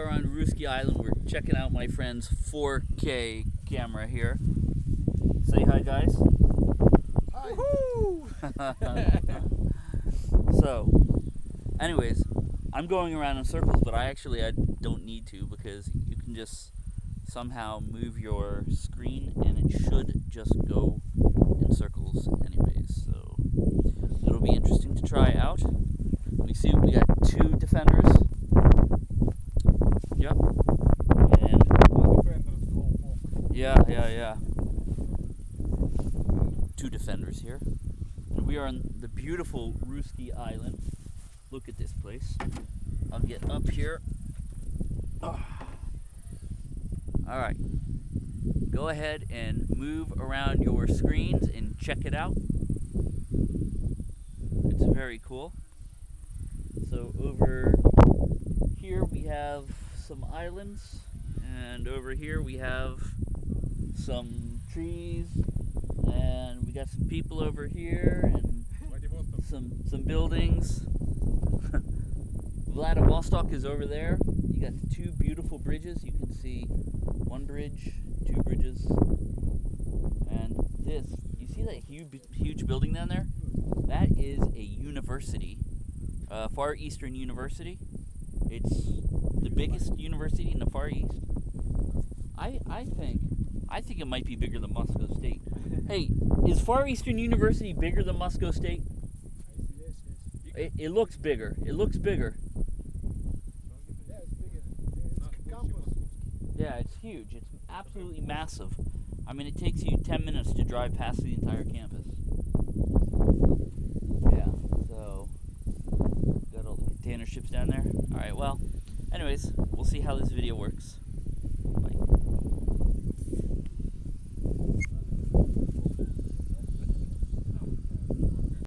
are on Russky Island. We're checking out my friend's 4K camera here. Say hi, guys. Hi. so, anyways, I'm going around in circles, but I actually I don't need to because you can just somehow move your screen and it should just go in circles anyways. So, it'll be interesting to try out. We see we got two defenders. Yep. And yeah, yeah, yeah. Two defenders here. And we are on the beautiful Russky Island. Look at this place. I'll get up here. Ah. All right. Go ahead and move around your screens and check it out. It's very cool. So over here we have some islands and over here we have some trees and we got some people over here and some some buildings. Vladivostok is over there. You got two beautiful bridges. You can see one bridge, two bridges, and this. You see that huge huge building down there? That is a university uh, Far Eastern University. It's the biggest university in the Far East. I I think I think it might be bigger than Moscow State. hey, is Far Eastern University bigger than Moscow State? It, it looks bigger. It looks bigger. Yeah, it's huge. It's absolutely massive. I mean, it takes you 10 minutes to drive past the entire campus. Yeah, so got all the container ships down there. Alright, well, anyways, we'll see how this video works.